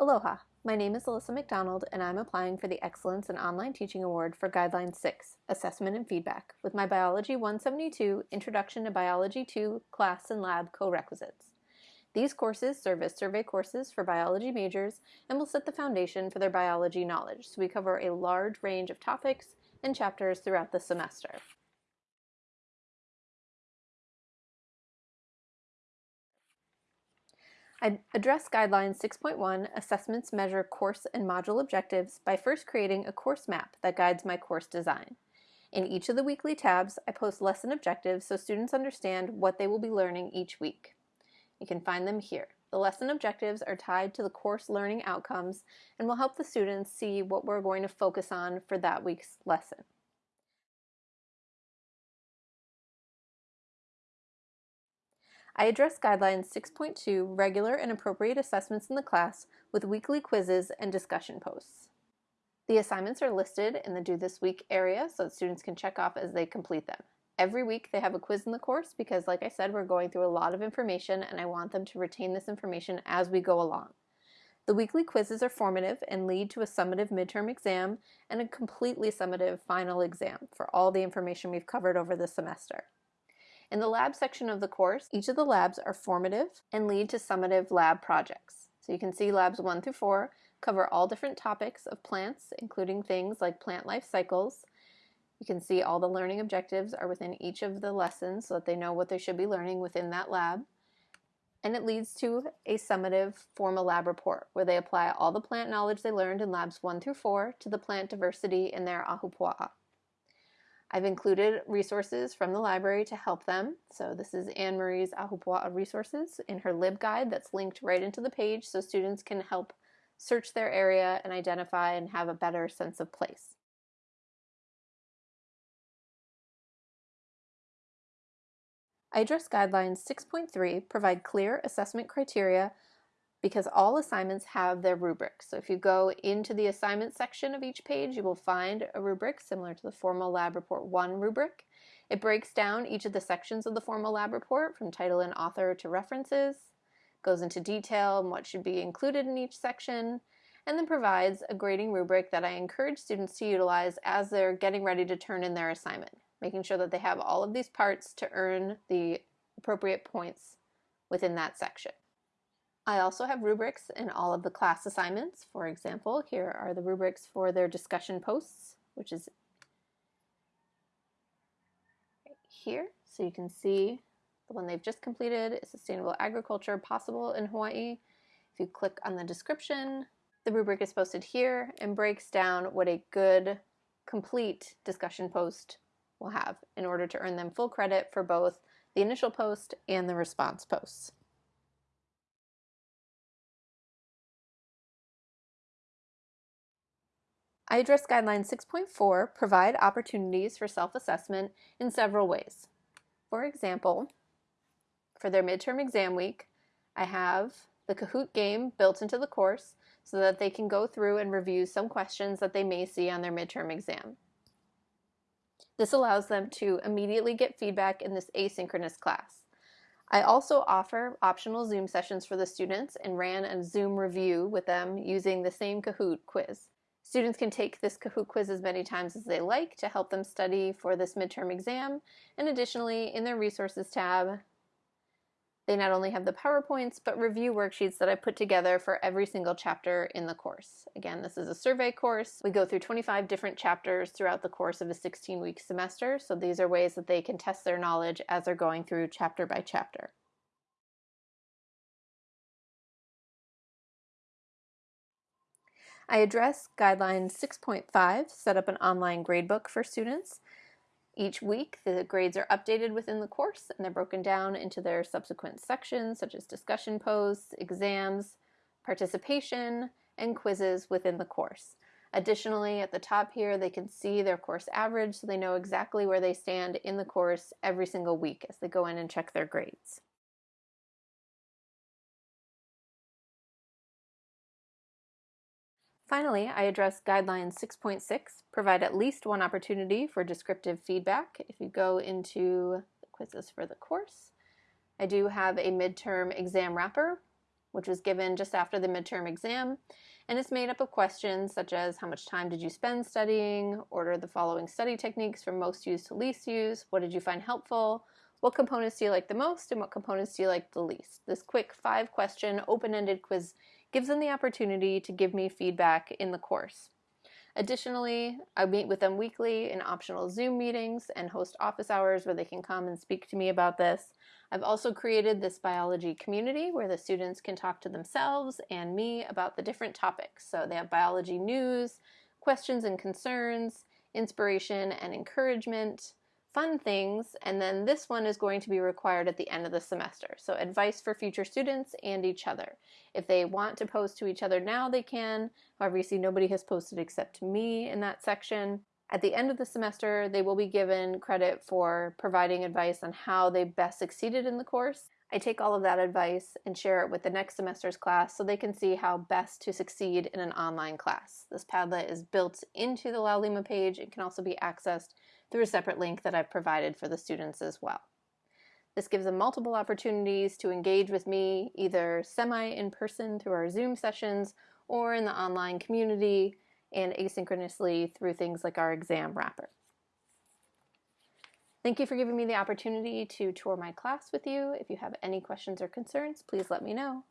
Aloha, my name is Alyssa McDonald and I'm applying for the Excellence in Online Teaching Award for Guideline 6, Assessment and Feedback, with my Biology 172 Introduction to Biology 2 class and lab co-requisites. These courses serve as survey courses for biology majors and will set the foundation for their biology knowledge, so we cover a large range of topics and chapters throughout the semester. Address Guideline 6.1 Assessments Measure Course and Module Objectives by first creating a course map that guides my course design. In each of the weekly tabs, I post lesson objectives so students understand what they will be learning each week. You can find them here. The lesson objectives are tied to the course learning outcomes and will help the students see what we're going to focus on for that week's lesson. I address Guidelines 6.2 regular and appropriate assessments in the class with weekly quizzes and discussion posts. The assignments are listed in the Due This Week area so that students can check off as they complete them. Every week they have a quiz in the course because like I said we're going through a lot of information and I want them to retain this information as we go along. The weekly quizzes are formative and lead to a summative midterm exam and a completely summative final exam for all the information we've covered over the semester. In the lab section of the course, each of the labs are formative and lead to summative lab projects. So you can see labs 1 through 4 cover all different topics of plants, including things like plant life cycles. You can see all the learning objectives are within each of the lessons so that they know what they should be learning within that lab. And it leads to a summative formal lab report where they apply all the plant knowledge they learned in labs 1 through 4 to the plant diversity in their ahupua'a. I've included resources from the library to help them. So this is Anne Marie's Ahupua'a resources in her LibGuide that's linked right into the page so students can help search their area and identify and have a better sense of place. I address guidelines 6.3 provide clear assessment criteria because all assignments have their rubrics. So if you go into the assignment section of each page, you will find a rubric similar to the Formal Lab Report 1 rubric. It breaks down each of the sections of the Formal Lab Report from title and author to references, goes into detail on what should be included in each section, and then provides a grading rubric that I encourage students to utilize as they're getting ready to turn in their assignment, making sure that they have all of these parts to earn the appropriate points within that section. I also have rubrics in all of the class assignments. For example, here are the rubrics for their discussion posts, which is right here. So you can see the one they've just completed is Sustainable Agriculture Possible in Hawaii. If you click on the description, the rubric is posted here and breaks down what a good, complete discussion post will have in order to earn them full credit for both the initial post and the response posts. I address Guideline 6.4, provide opportunities for self-assessment in several ways. For example, for their midterm exam week, I have the Kahoot game built into the course so that they can go through and review some questions that they may see on their midterm exam. This allows them to immediately get feedback in this asynchronous class. I also offer optional Zoom sessions for the students and ran a Zoom review with them using the same Kahoot quiz. Students can take this Kahoot quiz as many times as they like to help them study for this midterm exam. And additionally, in their resources tab, they not only have the PowerPoints, but review worksheets that I put together for every single chapter in the course. Again, this is a survey course. We go through 25 different chapters throughout the course of a 16-week semester, so these are ways that they can test their knowledge as they're going through chapter by chapter. I address Guideline 6.5, set up an online gradebook for students. Each week, the grades are updated within the course and they're broken down into their subsequent sections, such as discussion posts, exams, participation, and quizzes within the course. Additionally, at the top here, they can see their course average so they know exactly where they stand in the course every single week as they go in and check their grades. Finally, I address Guideline 6.6, provide at least one opportunity for descriptive feedback. If you go into the quizzes for the course, I do have a midterm exam wrapper which was given just after the midterm exam, and it's made up of questions such as how much time did you spend studying, order the following study techniques from most used to least used, what did you find helpful, what components do you like the most, and what components do you like the least. This quick five question open-ended quiz gives them the opportunity to give me feedback in the course. Additionally, I meet with them weekly in optional Zoom meetings and host office hours where they can come and speak to me about this. I've also created this biology community where the students can talk to themselves and me about the different topics. So they have biology news, questions and concerns, inspiration and encouragement, fun things, and then this one is going to be required at the end of the semester. So advice for future students and each other. If they want to post to each other now, they can. However, you see nobody has posted except me in that section. At the end of the semester, they will be given credit for providing advice on how they best succeeded in the course. I take all of that advice and share it with the next semester's class so they can see how best to succeed in an online class. This Padlet is built into the Laulima page. and can also be accessed through a separate link that I've provided for the students as well. This gives them multiple opportunities to engage with me either semi in person through our Zoom sessions or in the online community and asynchronously through things like our exam wrapper. Thank you for giving me the opportunity to tour my class with you. If you have any questions or concerns, please let me know.